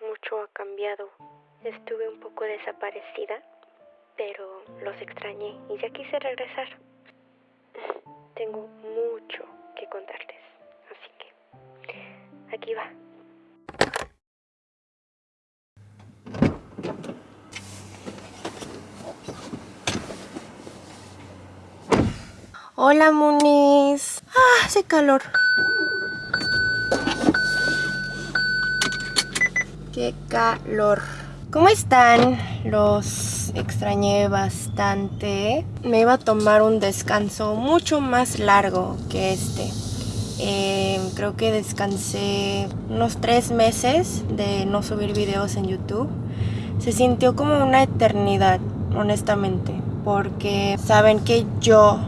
Mucho ha cambiado. Estuve un poco desaparecida, pero los extrañé y ya quise regresar. Tengo mucho que contarles, así que aquí va. Hola, Munis. Ah, hace calor. Qué calor. ¿Cómo están? Los extrañé bastante. Me iba a tomar un descanso mucho más largo que este. Eh, creo que descansé unos tres meses de no subir videos en YouTube. Se sintió como una eternidad, honestamente. Porque saben que yo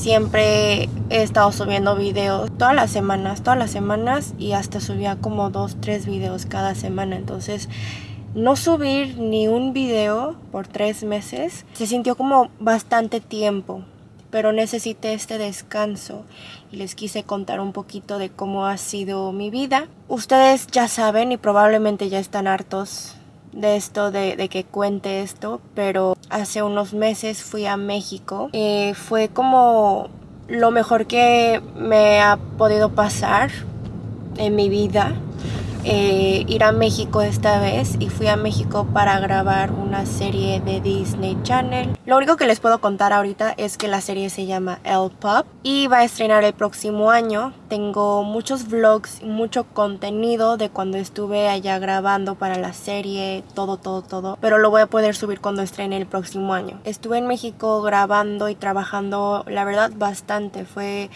siempre he estado subiendo videos todas las semanas, todas las semanas y hasta subía como dos, tres videos cada semana. Entonces, no subir ni un video por tres meses se sintió como bastante tiempo. Pero necesité este descanso y les quise contar un poquito de cómo ha sido mi vida. Ustedes ya saben y probablemente ya están hartos de esto, de, que cuente esto, pero hace unos meses fui a México. Eh, fue como lo mejor que me ha podido pasar en mi vida eh, ir a México esta vez y fui a México para grabar una serie de Disney Channel. Lo único que les puedo contar ahorita es que la serie se llama El Pop y va a estrenar el próximo año. Tengo muchos vlogs y mucho contenido de cuando estuve allá grabando para la serie, todo, todo, todo. Pero lo voy a poder subir cuando estrene el próximo año. Estuve en México grabando y trabajando, la verdad, bastante. Fue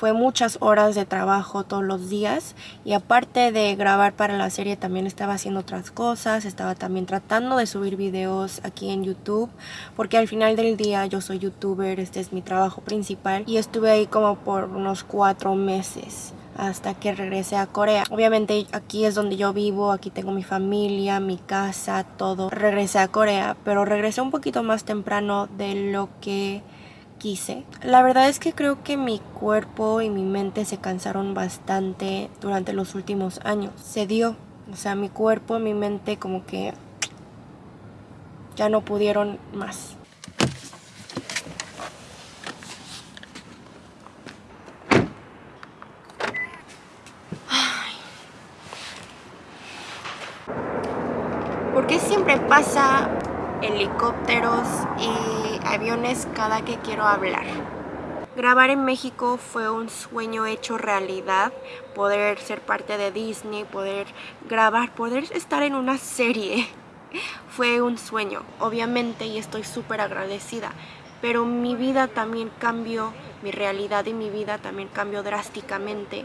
fue muchas horas de trabajo todos los días y aparte de grabar para la serie también estaba haciendo otras cosas, estaba también tratando de subir videos aquí en YouTube porque al final del día yo soy youtuber, este es mi trabajo principal y estuve ahí como por unos cuatro meses hasta que regresé a Corea. Obviamente aquí es donde yo vivo, aquí tengo mi familia, mi casa, todo. Regresé a Corea, pero regresé un poquito más temprano de lo que quise. La verdad es que creo que mi cuerpo y mi mente se cansaron bastante durante los últimos años. Se dio. O sea, mi cuerpo mi mente como que ya no pudieron más. ¿Por qué siempre pasa helicópteros y aviones cada que quiero hablar. Grabar en México fue un sueño hecho realidad, poder ser parte de Disney, poder grabar, poder estar en una serie. Fue un sueño, obviamente, y estoy súper agradecida. Pero mi vida también cambió, mi realidad y mi vida también cambió drásticamente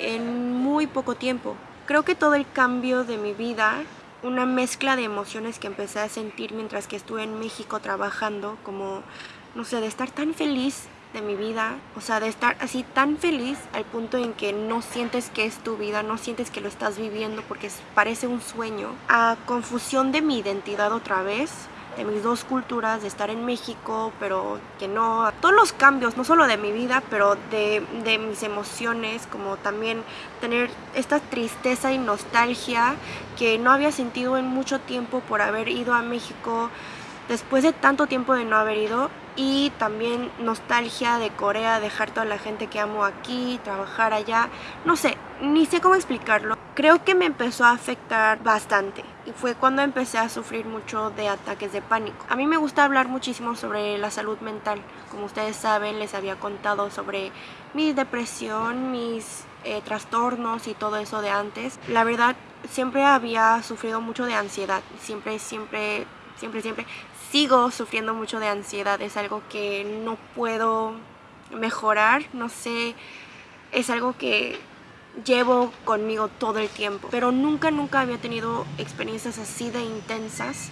en muy poco tiempo. Creo que todo el cambio de mi vida una mezcla de emociones que empecé a sentir mientras que estuve en México trabajando, como, no sé, de estar tan feliz de mi vida, o sea, de estar así tan feliz al punto en que no sientes que es tu vida, no sientes que lo estás viviendo porque parece un sueño, a confusión de mi identidad otra vez, de mis dos culturas, de estar en México, pero que no, todos los cambios, no solo de mi vida, pero de, de mis emociones, como también tener esta tristeza y nostalgia que no había sentido en mucho tiempo por haber ido a México después de tanto tiempo de no haber ido y también nostalgia de Corea, dejar toda la gente que amo aquí, trabajar allá, no sé, ni sé cómo explicarlo. Creo que me empezó a afectar bastante y fue cuando empecé a sufrir mucho de ataques de pánico. A mí me gusta hablar muchísimo sobre la salud mental. Como ustedes saben, les había contado sobre mi depresión, mis eh, trastornos y todo eso de antes. La verdad, siempre había sufrido mucho de ansiedad. Siempre, siempre, siempre, siempre sigo sufriendo mucho de ansiedad. Es algo que no puedo mejorar. No sé, es algo que llevo conmigo todo el tiempo. Pero nunca, nunca había tenido experiencias así de intensas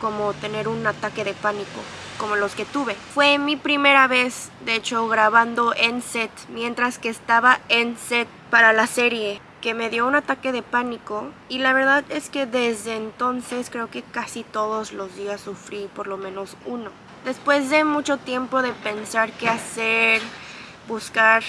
como tener un ataque de pánico como los que tuve. Fue mi primera vez, de hecho, grabando en set, mientras que estaba en set para la serie, que me dio un ataque de pánico y la verdad es que desde entonces creo que casi todos los días sufrí por lo menos uno. Después de mucho tiempo de pensar qué hacer, buscar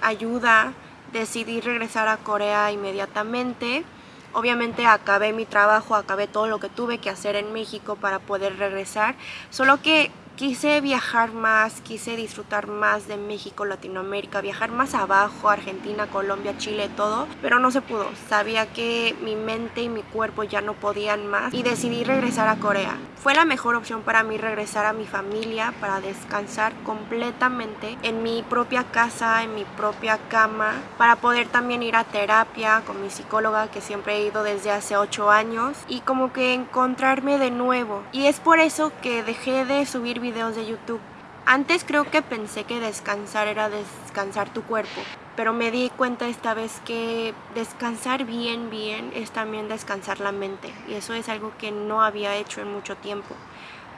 ayuda, decidí regresar a Corea inmediatamente Obviamente acabé mi trabajo, acabé todo lo que tuve que hacer en México para poder regresar, solo que quise viajar más, quise disfrutar más de México, Latinoamérica, viajar más abajo, Argentina, Colombia, Chile, todo, pero no se pudo. Sabía que mi mente y mi cuerpo ya no podían más y decidí regresar a Corea. Fue la mejor opción para mí regresar a mi familia para descansar completamente en mi propia casa, en mi propia cama, para poder también ir a terapia con mi psicóloga que siempre he ido desde hace 8 años y como que encontrarme de nuevo. Y es por eso que dejé de subir videos de YouTube. Antes creo que pensé que descansar era descansar tu cuerpo, pero me di cuenta esta vez que descansar bien, bien es también descansar la mente y eso es algo que no había hecho en mucho tiempo.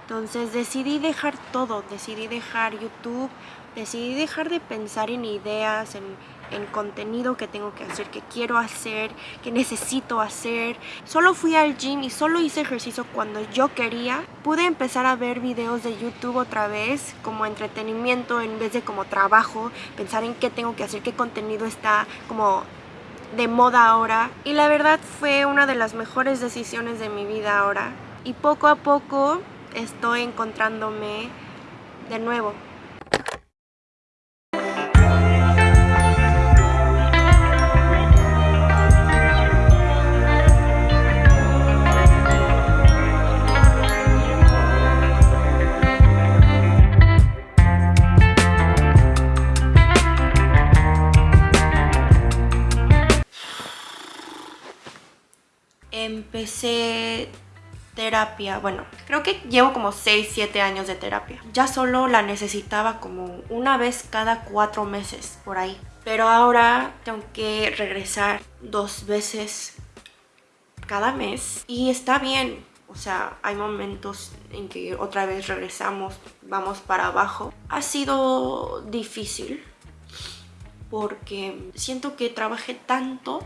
Entonces decidí dejar todo, decidí dejar YouTube, decidí dejar de pensar en ideas, en en contenido que tengo que hacer, que quiero hacer, que necesito hacer. Solo fui al gym y solo hice ejercicio cuando yo quería. Pude empezar a ver videos de YouTube otra vez como entretenimiento en vez de como trabajo, pensar en qué tengo que hacer, qué contenido está como de moda ahora. Y la verdad fue una de las mejores decisiones de mi vida ahora. Y poco a poco estoy encontrándome de nuevo. Empecé terapia, bueno, creo que llevo como 6, 7 años de terapia. Ya solo la necesitaba como una vez cada 4 meses, por ahí. Pero ahora tengo que regresar dos veces cada mes y está bien. O sea, hay momentos en que otra vez regresamos, vamos para abajo. Ha sido difícil porque siento que trabajé tanto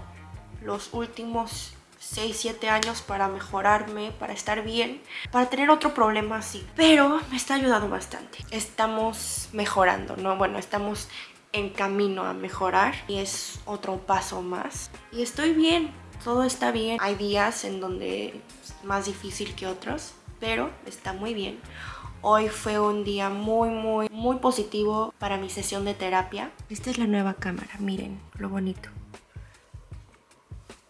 los últimos 6, 7 años para mejorarme, para estar bien, para tener otro problema así. Pero me está ayudando bastante. Estamos mejorando, ¿no? Bueno, estamos en camino a mejorar y es otro paso más. Y estoy bien, todo está bien. Hay días en donde es más difícil que otros, pero está muy bien. Hoy fue un día muy, muy, muy positivo para mi sesión de terapia. Esta es la nueva cámara, miren lo bonito.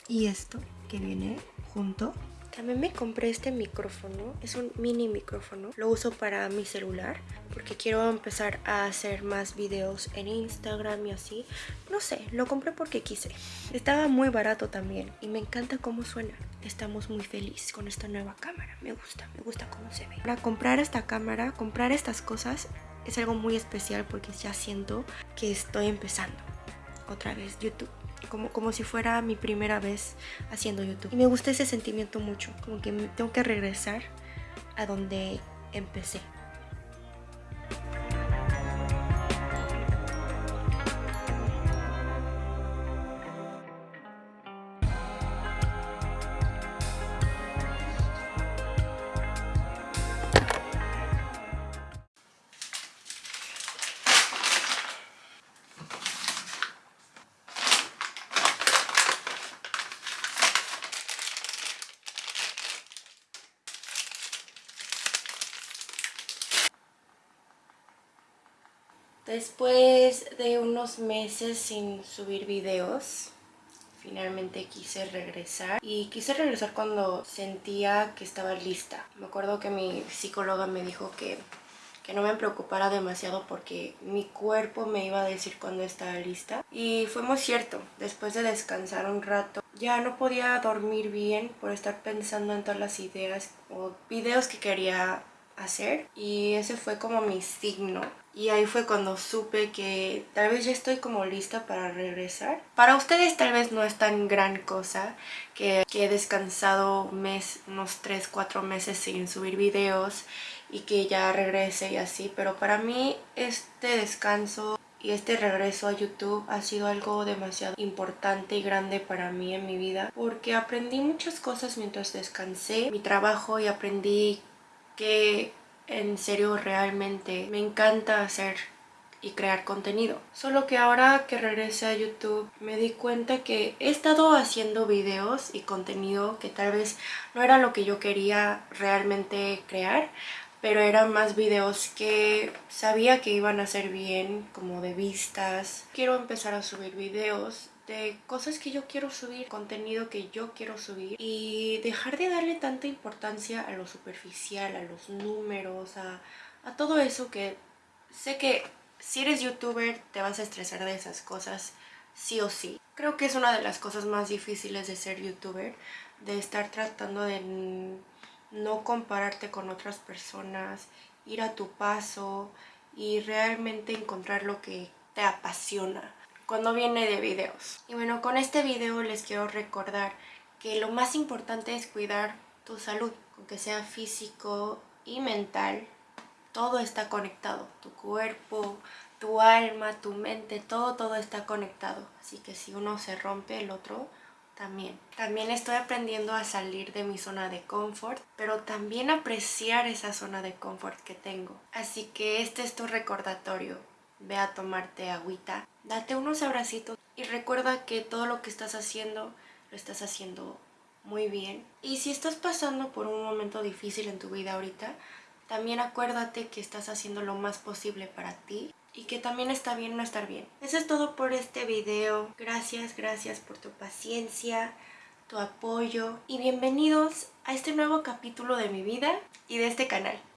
Y esto que viene junto. También me compré este micrófono, es un mini micrófono. Lo uso para mi celular porque quiero empezar a hacer más videos en Instagram y así. No sé, lo compré porque quise. Estaba muy barato también y me encanta cómo suena. Estamos muy felices con esta nueva cámara. Me gusta, me gusta cómo se ve. Para comprar esta cámara, comprar estas cosas es algo muy especial porque ya siento que estoy empezando otra vez YouTube como, como si fuera mi primera vez haciendo YouTube. Y me gusta ese sentimiento mucho, como que tengo que regresar a donde empecé. Después de unos meses sin subir videos, finalmente quise regresar y quise regresar cuando sentía que estaba lista. Me acuerdo que mi psicóloga me dijo que, que no me preocupara demasiado porque mi cuerpo me iba a decir cuando estaba lista y fue muy cierto. Después de descansar un rato ya no podía dormir bien por estar pensando en todas las ideas o videos que quería hacer y ese fue como mi signo y ahí fue cuando supe que tal vez ya estoy como lista para regresar. Para ustedes tal vez no es tan gran cosa que, que he descansado mes, unos 3, 4 meses sin subir videos y que ya regrese y así, pero para mí este descanso y este regreso a YouTube ha sido algo demasiado importante y grande para mí en mi vida porque aprendí muchas cosas mientras descansé mi trabajo y aprendí que en serio realmente me encanta hacer y crear contenido. Solo que ahora que regresé a YouTube me di cuenta que he estado haciendo videos y contenido que tal vez no era lo que yo quería realmente crear, pero eran más videos que sabía que iban a ser bien, como de vistas. Quiero empezar a subir videos de cosas que yo quiero subir, contenido que yo quiero subir y dejar de darle tanta importancia a lo superficial, a los números, a, a todo eso que sé que si eres youtuber te vas a estresar de esas cosas sí o sí. Creo que es una de las cosas más difíciles de ser youtuber, de estar tratando de no compararte con otras personas, ir a tu paso y realmente encontrar lo que te apasiona cuando viene de videos. Y bueno, con este video les quiero recordar que lo más importante es cuidar tu salud, aunque sea físico y mental, todo está conectado, tu cuerpo, tu alma, tu mente, todo, todo está conectado. Así que si uno se rompe, el otro también. También estoy aprendiendo a salir de mi zona de confort, pero también apreciar esa zona de confort que tengo. Así que este es tu recordatorio. Ve a tomarte agüita, date unos abracitos y recuerda que todo lo que estás haciendo lo estás haciendo muy bien. Y si estás pasando por un momento difícil en tu vida ahorita, también acuérdate que estás haciendo lo más posible para ti y que también está bien no estar bien. Eso es todo por este video. Gracias, gracias por tu paciencia, tu apoyo y bienvenidos a este nuevo capítulo de mi vida y de este canal.